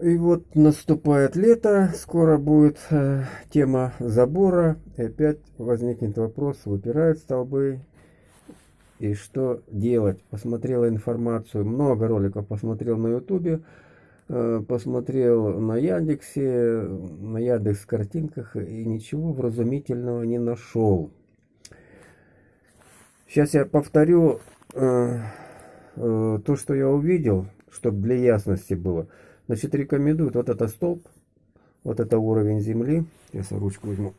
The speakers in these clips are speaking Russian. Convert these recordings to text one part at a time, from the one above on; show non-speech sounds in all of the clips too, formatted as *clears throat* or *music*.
И вот наступает лето, скоро будет э, тема забора, и опять возникнет вопрос, выпирают столбы, и что делать. Посмотрел информацию, много роликов посмотрел на ютубе, э, посмотрел на Яндексе, на Яндекс картинках, и ничего вразумительного не нашел. Сейчас я повторю э, э, то, что я увидел, чтобы для ясности было. Значит, рекомендуют вот это столб, вот это уровень земли. Сейчас я ручку возьму.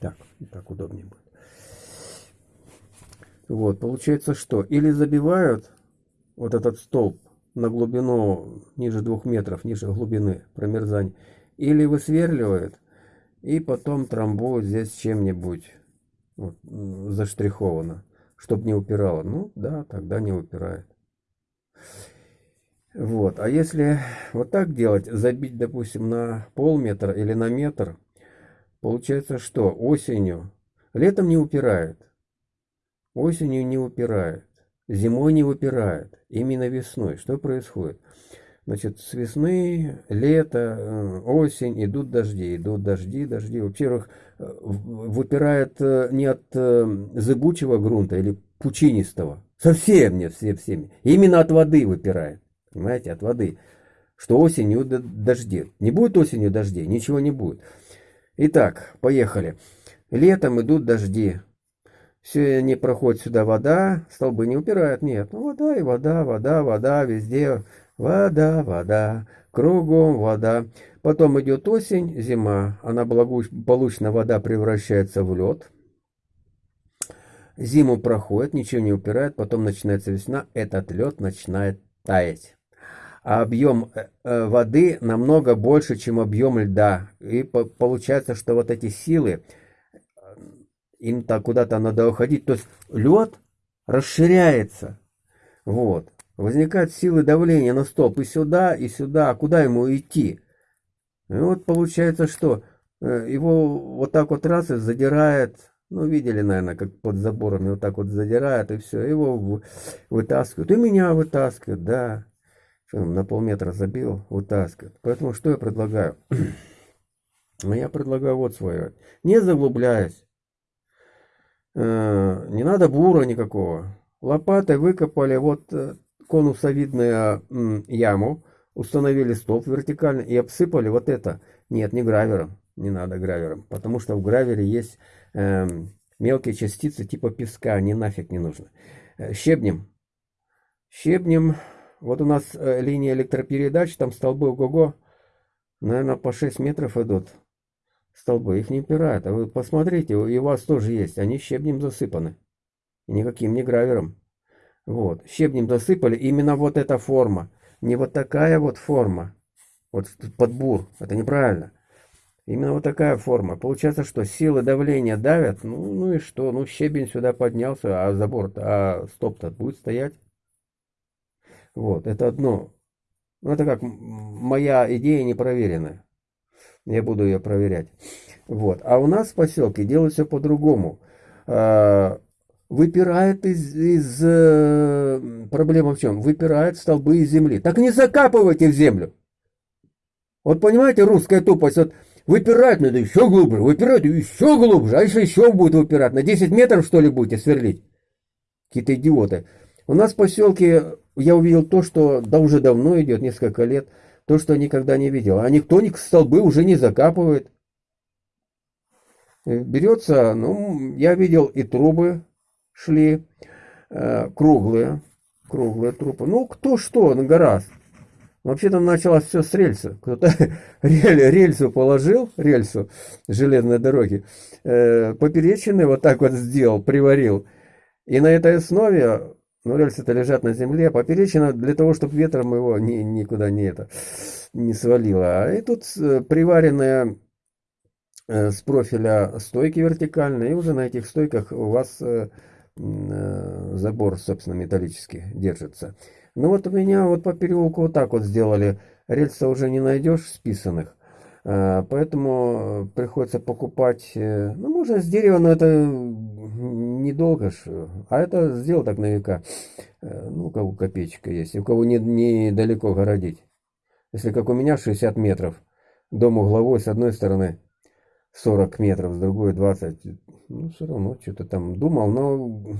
Так, так удобнее будет. Вот, получается что? Или забивают вот этот столб на глубину ниже двух метров, ниже глубины промерзания, или высверливают и потом трамбуют здесь чем-нибудь вот, заштриховано, чтобы не упирало. Ну да, тогда не упирает. Вот. А если вот так делать, забить, допустим, на полметра или на метр, получается что? Осенью, летом не упирает, осенью не упирает, зимой не упирает, именно весной. Что происходит? Значит, с весны, лето, э, осень идут дожди, идут дожди, дожди. Во-первых, э, выпирает э, не от зыбучего грунта или пучинистого, совсем нет, все всеми. Именно от воды выпирает понимаете, от воды. Что осенью дожди. Не будет осенью дождей, ничего не будет. Итак, поехали. Летом идут дожди. Все не проходит сюда вода, столбы не упирают, нет. Ну, вода и вода, вода, вода, везде вода, вода, кругом вода. Потом идет осень, зима, она благополучно, вода превращается в лед. Зиму проходит, ничего не упирает, потом начинается весна, этот лед начинает таять а объем э, э, воды намного больше, чем объем льда. И получается, что вот эти силы, им-то куда-то надо уходить. То есть лед расширяется. Вот. Возникают силы давления на столб и сюда, и сюда. А куда ему идти? И вот получается, что э, его вот так вот раз и задирает, ну, видели, наверное, как под заборами вот так вот задирает, и все, его вытаскивают. И меня вытаскивают, да на полметра забил, вытаскивает. Поэтому что я предлагаю? *clears throat* Ну, я предлагаю вот свое. Не заглубляясь. Э, не надо бура никакого. Лопатой выкопали вот э, конусовидную яму, установили столб вертикально и обсыпали вот это. Нет, не гравером. Не надо гравером. Потому что в гравере есть э, мелкие частицы типа песка. Они нафиг не нужны. Э, щебнем. Щебнем вот у нас э, линия электропередач, там столбы ого-го, наверное, по 6 метров идут столбы. Их не упирают. А вы посмотрите, и у вас тоже есть. Они щебнем засыпаны. никаким не гравером. Вот, щебнем засыпали. Именно вот эта форма. Не вот такая вот форма. Вот подбур. Это неправильно. Именно вот такая форма. Получается, что силы давления давят. Ну, ну и что? Ну, щебень сюда поднялся, а забор, а стоп-то будет стоять. Вот, это одно. Ну, это как моя идея непроверенная. Я буду ее проверять. Вот. А у нас в поселке делают все по-другому. А, выпирает из, из... Э, проблема в чем? Выпирает столбы из земли. Так не закапывайте в землю. Вот понимаете, русская тупость. Вот выпирать надо еще глубже, выпирать еще глубже. А если еще будет выпирать? На 10 метров, что ли, будете сверлить? Какие-то идиоты. У нас в поселке я увидел то, что да уже давно идет, несколько лет, то, что никогда не видел. А никто ни столбы уже не закапывает. Э, берется, ну, я видел и трубы шли, э, круглые, круглые трубы. Ну, кто что, на гораздо. Вообще-то началось все с рельса. Кто-то *laughs* рель, рельсу положил, рельсу железной дороги, э, поперечины вот так вот сделал, приварил. И на этой основе но рельсы-то лежат на земле, поперечина для того, чтобы ветром его ни, никуда не, это, не свалило. А и тут э, приваренная э, с профиля стойки вертикальные, и уже на этих стойках у вас э, забор, собственно, металлический держится. Ну вот у меня вот по переулку вот так вот сделали. Рельса уже не найдешь списанных. Поэтому приходится покупать, ну, можно с дерева, но это недолго ж, а это сделал так на века. Э, ну, у кого копеечка есть, у кого не, недалеко городить. Если как у меня 60 метров, дом угловой с одной стороны 40 метров, с другой 20. Ну, все равно что-то там думал, но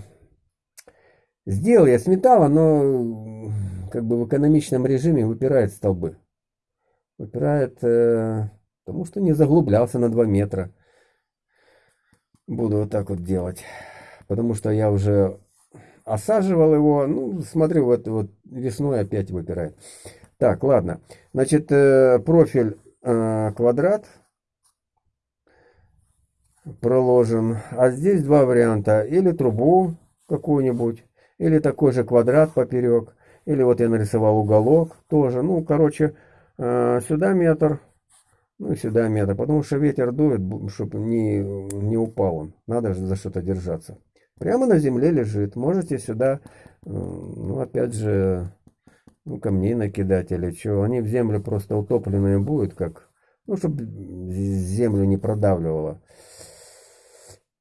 сделал я с металла, но как бы в экономичном режиме выпирает столбы. Выпирает, э, потому что не заглублялся на 2 метра. Буду вот так вот делать. Потому что я уже осаживал его. Ну, смотрю, вот, вот весной опять выпирает. Так, ладно. Значит, э, профиль э, квадрат проложен. А здесь два варианта. Или трубу какую-нибудь, или такой же квадрат поперек. Или вот я нарисовал уголок тоже. Ну, короче, э, сюда метр, ну и сюда метр. Потому что ветер дует, чтобы не, не упал он. Надо же за что-то держаться. Прямо на земле лежит. Можете сюда, ну, опять же, ну, камней накидать или что. Они в землю просто утопленные будут, как, ну, чтобы землю не продавливало.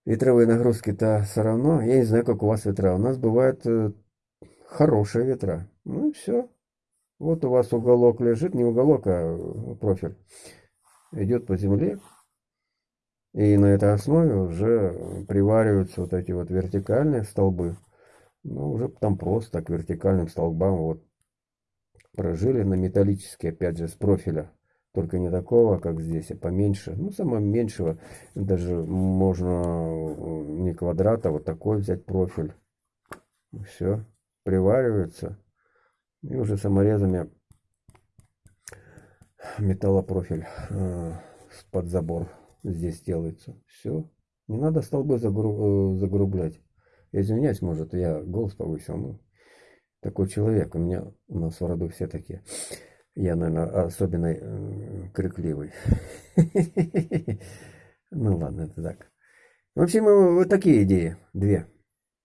Ветровые нагрузки-то все равно. Я не знаю, как у вас ветра. У нас бывают э, хорошие ветра. Ну все. Вот у вас уголок лежит, не уголок, а профиль. Идет по земле. И на этой основе уже привариваются вот эти вот вертикальные столбы. Ну, уже там просто к вертикальным столбам вот прожили на металлические, опять же, с профиля. Только не такого, как здесь, а поменьше. Ну, самого меньшего. Даже можно не квадрата, а вот такой взять профиль. Все. Приваривается. И уже саморезами металлопрофиль э, под забор здесь делается. Все. Не надо столбы загру... Э, загрублять. Я извиняюсь, может, я голос повысил. Ну, такой человек. У меня у нас в роду все такие. Я, наверное, особенно э, крикливый. *laughs* Ну ладно, это так. В общем, вот такие идеи. Две.